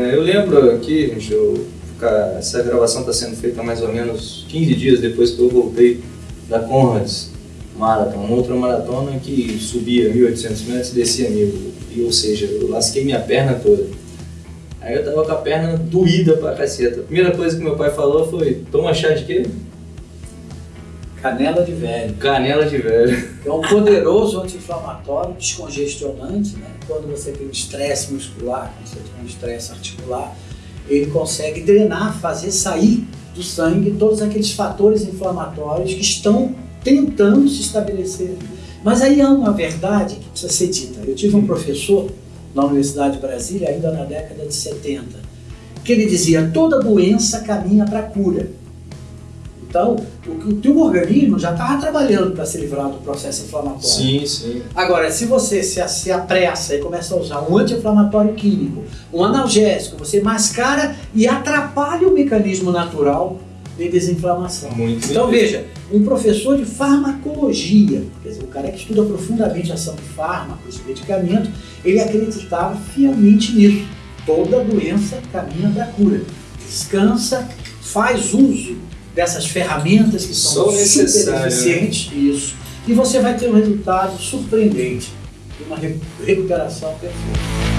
É, eu lembro aqui, gente, eu, essa gravação está sendo feita mais ou menos 15 dias depois que eu voltei da Conrads Marathon, uma outra maratona que subia 1.800 metros e descia 1.000, e, ou seja, eu lasquei minha perna toda. Aí eu tava com a perna doída pra caceta. A primeira coisa que meu pai falou foi, toma chá de quê? Canela de velho. Canela de velho. É um poderoso anti-inflamatório, descongestionante, né? Quando você tem um estresse muscular, quando você tem um estresse articular, ele consegue drenar, fazer sair do sangue todos aqueles fatores inflamatórios que estão tentando se estabelecer. Mas aí há uma verdade que precisa ser dita. Eu tive um professor na Universidade de Brasília, ainda na década de 70, que ele dizia toda doença caminha para a cura. Então, o, o teu organismo já estava trabalhando para se livrar do processo inflamatório. Sim, sim. Agora, se você se, se apressa e começa a usar um anti-inflamatório químico, um analgésico, você mascara e atrapalha o mecanismo natural de desinflamação. Muito então, veja, um professor de farmacologia, quer dizer, o cara que estuda profundamente a ação de fármacos e medicamentos, ele acreditava fielmente nisso. Toda doença caminha para a cura. Descansa, faz uso dessas ferramentas que são super né? eficientes, isso, e você vai ter um resultado surpreendente, uma recuperação perfeita.